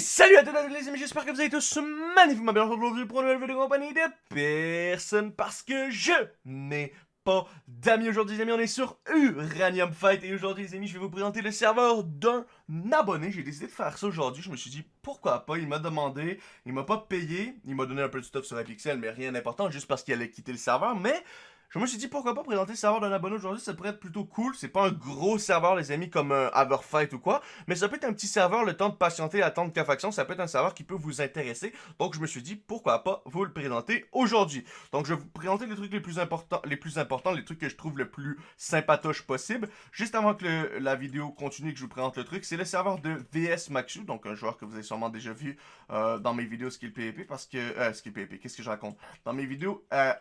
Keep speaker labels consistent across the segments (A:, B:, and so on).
A: Salut à tous les amis, j'espère que vous allez tous magnifiquement bien aujourd'hui pour une nouvelle vidéo de compagnie de personne parce que je n'ai pas d'amis aujourd'hui les amis, on est sur Uranium Fight et aujourd'hui les amis je vais vous présenter le serveur d'un abonné, j'ai décidé de faire ça aujourd'hui, je me suis dit pourquoi pas, il m'a demandé, il m'a pas payé, il m'a donné un peu de stuff sur la pixel mais rien d'important juste parce qu'il allait quitter le serveur mais je me suis dit pourquoi pas présenter le serveur d'un abonné aujourd'hui, ça pourrait être plutôt cool. C'est pas un gros serveur les amis comme un Everfight ou quoi, mais ça peut être un petit serveur, le temps de patienter, attendre qu'à faction, ça peut être un serveur qui peut vous intéresser. Donc je me suis dit pourquoi pas vous le présenter aujourd'hui. Donc je vais vous présenter les trucs les plus importants, les plus importants, les trucs que je trouve le plus sympatoche possible. Juste avant que la vidéo continue que je vous présente le truc, c'est le serveur de VS Maxu, donc un joueur que vous avez sûrement déjà vu euh, dans mes vidéos Skill PvP parce que euh, Skill PvP, qu'est-ce que je raconte? Dans mes vidéos euh,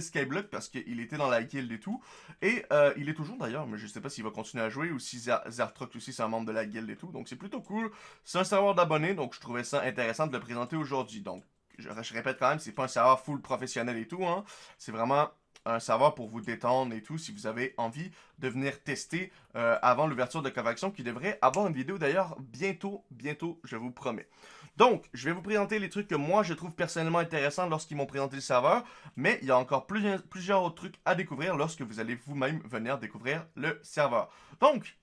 A: Skyblock parce que il était dans la guilde et tout. Et euh, il est toujours d'ailleurs, mais je sais pas s'il va continuer à jouer ou si Zartrox aussi c'est un membre de la guilde et tout. Donc c'est plutôt cool. C'est un serveur d'abonnés, donc je trouvais ça intéressant de le présenter aujourd'hui. Donc je, répète quand même, c'est pas un serveur full professionnel et tout. Hein. C'est vraiment un serveur pour vous détendre et tout, si vous avez envie de venir tester euh, avant l'ouverture de Covaction, qui devrait avoir une vidéo d'ailleurs bientôt, bientôt, je vous promets. Donc, je vais vous présenter les trucs que moi, je trouve personnellement intéressants lorsqu'ils m'ont présenté le serveur, mais il y a encore plusieurs, autres trucs à découvrir lorsque vous allez vous-même venir découvrir le serveur. Donc,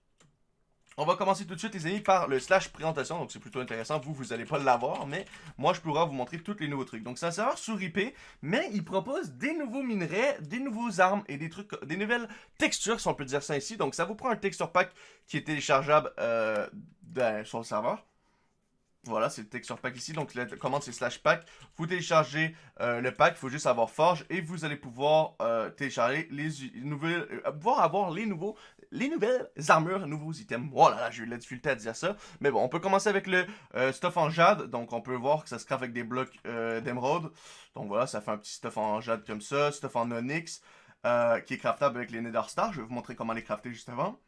A: on va commencer tout de suite, les amis, par le slash présentation. Donc, c'est plutôt intéressant. Vous, vous n'allez pas l'avoir, mais moi, je pourrai vous montrer tous les nouveaux trucs. Donc, c'est un serveur sur IP, mais il propose des nouveaux minerais, des nouveaux armes et des trucs, des nouvelles textures, si on peut dire ça ici. Donc, ça vous prend un texture pack qui est téléchargeable euh, sur le serveur. Voilà, c'est le texture pack ici. Donc, la commande, c'est slash pack. Vous téléchargez euh, le pack. Il faut juste avoir Forge. Et vous allez pouvoir euh, télécharger les nouvelles... Euh, pouvoir avoir les nouveaux... Les nouvelles armures, nouveaux items. Voilà, là, j'ai eu la difficulté à dire ça. Mais bon, on peut commencer avec le stuff en jade. Donc, on peut voir que ça se craft avec des blocs d'émeraude. Donc, voilà, ça fait un petit stuff en jade comme ça. Stuff en onyx. qui est craftable avec les nether stars. Je vais vous montrer comment les crafter juste avant.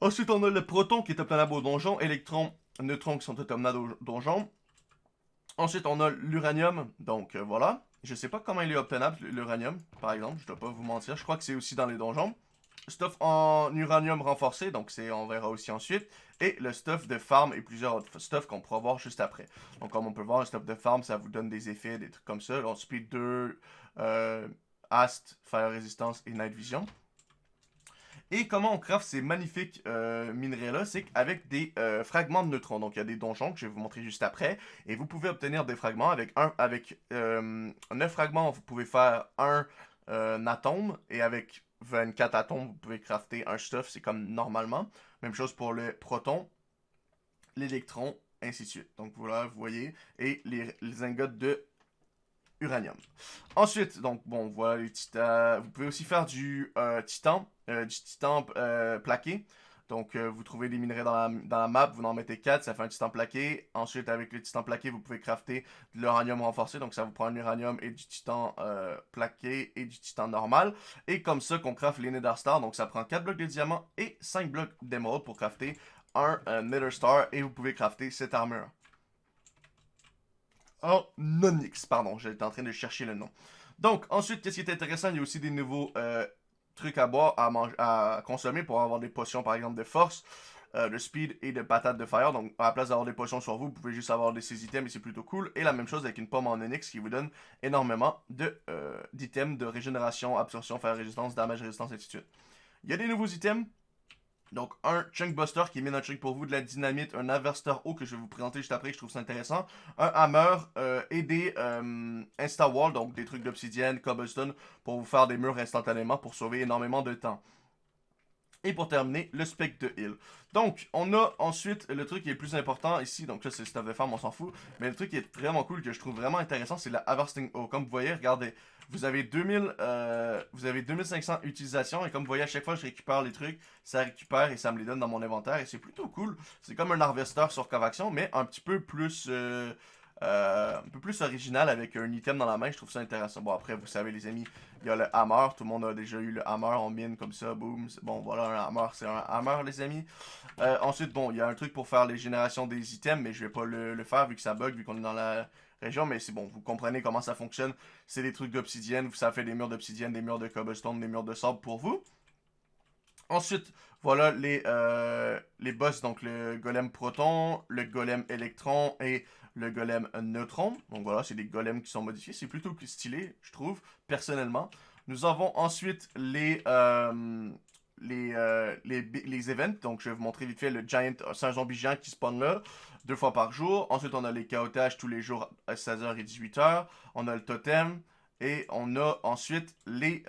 A: Ensuite, on a le proton qui est obtenable au donjon. Électron neutrons qui sont obtenables au donjon. Ensuite, on a l'uranium. Donc, euh, voilà. Je sais pas comment il est obtenable, l'uranium, par exemple. Je dois pas vous mentir. Je crois que c'est aussi dans les donjons. Stuff en uranium renforcé, donc on verra aussi ensuite. Et le stuff de farm et plusieurs autres stuff qu'on pourra voir juste après. Donc comme on peut voir, le stuff de farm, ça vous donne des effets, des trucs comme ça. On speed 2, euh, Ast, Fire Resistance et Night Vision. Et comment on craft ces magnifiques euh, minerais-là, c'est avec des euh, fragments de neutrons. Donc il y a des donjons que je vais vous montrer juste après. Et vous pouvez obtenir des fragments. Avec un, avec 9 euh, fragments, vous pouvez faire un, atome. Et avec 24 atomes, vous pouvez crafter un stuff. C'est comme normalement. Même chose pour le proton, l'électron, ainsi de suite. Donc voilà, vous voyez. Et les, les ingots de uranium. Ensuite, donc bon, voilà les titans. Vous pouvez aussi faire du titan euh, du titan euh, plaqué. Donc, euh, vous trouvez des minerais dans la, map, vous en mettez 4, ça fait un titan plaqué. Ensuite, avec le titan plaqué, vous pouvez crafter de l'uranium renforcé. Donc, ça vous prend un uranium et du titan plaqué et du titan normal. Et comme ça qu'on craft les Nether Stars. Donc, ça prend 4 blocs de diamant et 5 blocs d'émeraude pour crafter un Nether Star. Et vous pouvez crafter cette armure. En Onyx, pardon, j'étais en train de chercher le nom. Donc, ensuite, qu'est-ce qui est intéressant, il y a aussi des nouveaux trucs à boire, à, manger, à consommer pour avoir des potions, par exemple, de force, euh, de speed et de patate de fire. Donc, à la place d'avoir des potions sur vous, vous pouvez juste avoir des ces items et c'est plutôt cool. Et la même chose avec une pomme en onyx qui vous donne énormément euh, d'items de, de régénération, absorption, fire résistance, damage résistance, et ainsi de. Il y a des nouveaux items donc, un Chunk Buster qui met un chunk pour vous, de la dynamite, un Averster haut que je vais vous présenter juste après, je trouve ça intéressant, un Hammer euh, et des euh, Insta-Wall, donc des trucs d'obsidienne, cobblestone, pour vous faire des murs instantanément pour sauver énormément de temps. Et pour terminer, le spec de heal. Donc, on a ensuite le truc qui est plus important ici. Donc là, c'est le stuff de farm, on s'en fout. Mais le truc qui est vraiment cool, que je trouve vraiment intéressant, c'est la Harvesting O. Comme vous voyez, regardez, vous avez 2000, euh, vous avez 2500 utilisations. Et comme vous voyez, à chaque fois je récupère les trucs, ça récupère et ça me les donne dans mon inventaire. Et c'est plutôt cool. C'est comme un harvester sur Covaction, mais un petit peu plus... Euh, euh, un peu plus original avec un item dans la main, je trouve ça intéressant. Bon, après, vous savez, les amis, il y a le hammer. Tout le monde a déjà eu le hammer en mine comme ça, boom. Bon, voilà, un hammer, c'est un hammer, les amis. Euh, ensuite, bon, il y a un truc pour faire les générations des items, mais je vais pas le, faire vu que ça bug, vu qu'on est dans la région. Mais c'est bon, vous comprenez comment ça fonctionne. C'est des trucs d'obsidienne, ça fait des murs d'obsidienne, des murs de cobblestone, des murs de sable pour vous. Ensuite, voilà les, euh, les boss, donc le golem proton, le golem électron et le golem neutron. Donc voilà, c'est des golems qui sont modifiés. C'est plutôt stylé, je trouve, personnellement. Nous avons ensuite les, euh, les, euh, les, les, events. Donc je vais vous montrer vite fait le giant, c'est un zombie géant qui spawn là, deux fois par jour. Ensuite, on a les chaotages tous les jours à 16h et 18h. On a le totem. Et on a ensuite les,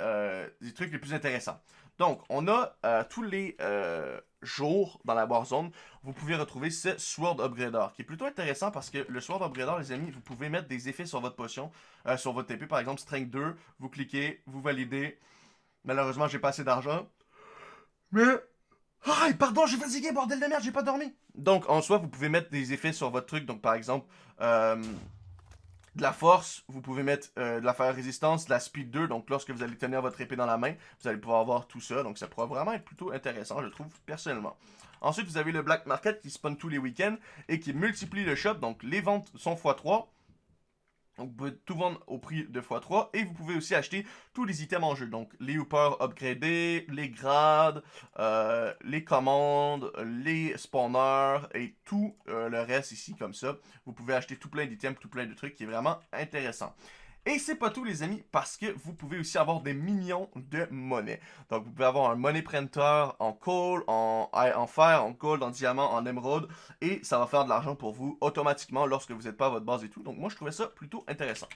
A: les trucs les plus intéressants. Donc, on a euh, tous les euh, jours dans la Warzone, vous pouvez retrouver ce Sword Upgrader, qui est plutôt intéressant parce que le Sword Upgrader, les amis, vous pouvez mettre des effets sur votre potion, euh, sur votre TP, par exemple, Strength 2, vous cliquez, vous validez. Malheureusement, j'ai pas assez d'argent. Mais... Ah, pardon, j'ai fatigué, bordel de merde, j'ai pas dormi. Donc, en soi, vous pouvez mettre des effets sur votre truc. Donc, par exemple, de la force, vous pouvez mettre euh, de la faire résistance, de la speed 2, donc lorsque vous allez tenir votre épée dans la main, vous allez pouvoir avoir tout ça, donc ça pourra vraiment être plutôt intéressant, je trouve, personnellement. Ensuite, vous avez le Black Market qui spawn tous les week-ends et qui multiplie le shop, donc les ventes sont x3, donc, vous pouvez tout vendre au prix de x3 et vous pouvez aussi acheter tous les items en jeu. Donc, les hoopers upgradés, les grades, euh, les commandes, les spawners et tout euh, le reste ici comme ça. Vous pouvez acheter tout plein d'items, tout plein de trucs qui est vraiment intéressant. Et c'est pas tout les amis, parce que vous pouvez aussi avoir des millions de monnaies. Donc vous pouvez avoir un money printer en coal, en, fer, en gold, en diamant, en émeraude. Et ça va faire de l'argent pour vous automatiquement lorsque vous n'êtes pas à votre base et tout. Donc moi je trouvais ça plutôt intéressant.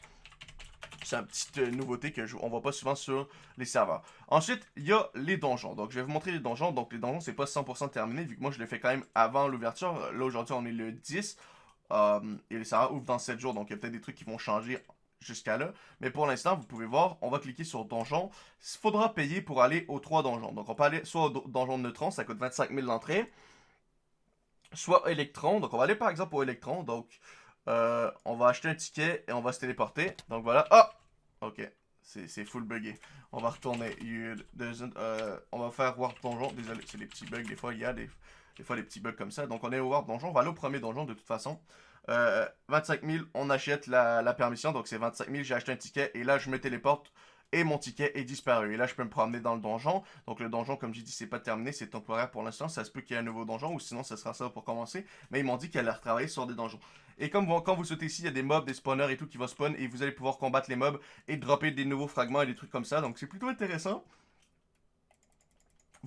A: C'est une petite euh, nouveauté que on voit pas souvent sur les serveurs. Ensuite, il y a les donjons. Donc, je vais vous montrer les donjons. Donc, les donjons, c'est pas 100% terminé, vu que moi, je l'ai fait quand même avant l'ouverture. Là, aujourd'hui, on est le 10. Euh, et les serveurs ouvrent dans 7 jours. Donc, il y a peut-être des trucs qui vont changer jusqu'à là. Mais pour l'instant, vous pouvez voir, on va cliquer sur donjon. Il faudra payer pour aller aux trois donjons. Donc on peut aller soit au donjon de neutron, ça coûte 25 000 l'entrée. Soit électron, donc on va aller par exemple au électron. Donc euh, on va acheter un ticket et on va se téléporter. Donc voilà. Ah! Ok. C'est full buggé. On va retourner. Euh, on va faire Warp Donjon. Désolé, c'est des petits bugs. Des fois, il y a des, des fois des petits bugs comme ça. Donc on est au Warp Donjon. On va aller au premier donjon de toute façon. 25 euh, 000, on achète la, permission, donc c'est 25 000, j'ai acheté un ticket, et là je me téléporte, et mon ticket est disparu. Et là, je peux me promener dans le donjon. Donc le donjon, comme j'ai dit, c'est pas terminé, c'est temporaire pour l'instant. Ça se peut qu'il y ait un nouveau donjon, ou sinon, ce sera ça pour commencer. Mais ils m'ont dit qu'ils allaient retravailler sur des donjons. Et comme quand vous sautez ici, il y a des mobs, des spawners et tout qui vont spawn, et vous allez pouvoir combattre les mobs et dropper des nouveaux fragments et des trucs comme ça. Donc c'est plutôt intéressant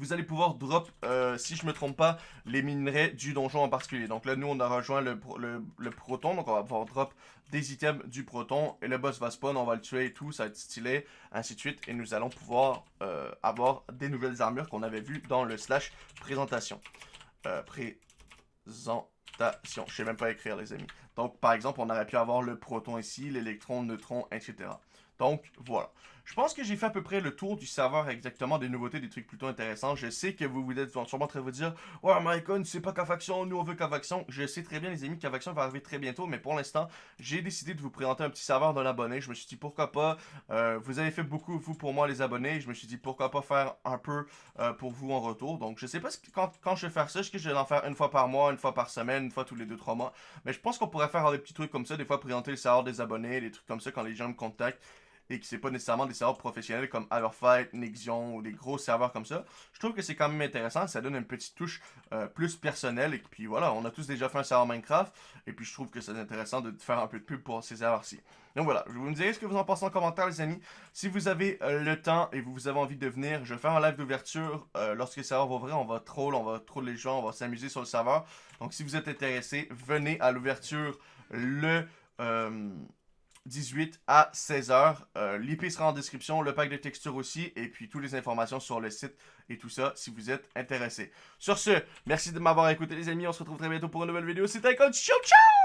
A: vous allez pouvoir drop, euh, si je me trompe pas, les minerais du donjon en particulier. Donc là, nous, on a rejoint le, proton, donc on va pouvoir drop des items du proton, et le boss va spawn, on va le tuer et tout, ça va être stylé, ainsi de suite, et nous allons pouvoir euh, avoir des nouvelles armures qu'on avait vues dans le slash présentation. Euh, présentation, je sais même pas écrire les amis. Donc par exemple, on aurait pu avoir le proton ici, l'électron, le neutron, etc. Donc voilà. Je pense que j'ai fait à peu près le tour du serveur exactement, des nouveautés, des trucs plutôt intéressants. Je sais que vous vous êtes sûrement en train de vous dire « Ouais, Mycon, c'est pas Cavaction, nous on veut Cavaction. » Je sais très bien les amis, Cavaction va arriver très bientôt, mais pour l'instant, j'ai décidé de vous présenter un petit serveur d'un abonné. Je me suis dit pourquoi pas, euh, vous avez fait beaucoup vous pour moi les abonnés, je me suis dit pourquoi pas faire un peu euh, pour vous en retour. Donc je sais pas quand, quand je vais faire ça, est-ce que je vais en faire une fois par mois, une fois par semaine, une fois tous les 2-3 mois. Mais je pense qu'on pourrait faire des petits trucs comme ça, des fois présenter le serveur des abonnés, des trucs comme ça quand les gens me contactent et que c'est pas nécessairement des serveurs professionnels comme Everfight, Nexion ou des gros serveurs comme ça. Je trouve que c'est quand même intéressant, ça donne une petite touche euh, plus personnelle et puis voilà, on a tous déjà fait un serveur Minecraft et puis je trouve que c'est intéressant de faire un peu de pub pour ces serveurs-ci. Donc voilà, je vous me ce que vous en pensez en commentaire les amis. Si vous avez euh, le temps et vous avez envie de venir, je vais faire un live d'ouverture euh, lorsque le serveur va ouvrir, on va troll, on va troller les gens, on va s'amuser sur le serveur. Donc si vous êtes intéressé, venez à l'ouverture le... 18 à 16h. Euh, L'IP sera en description, le pack de textures aussi, et puis toutes les informations sur le site et tout ça si vous êtes intéressé. Sur ce, merci de m'avoir écouté les amis, on se retrouve très bientôt pour une nouvelle vidéo. C'était un ciao ciao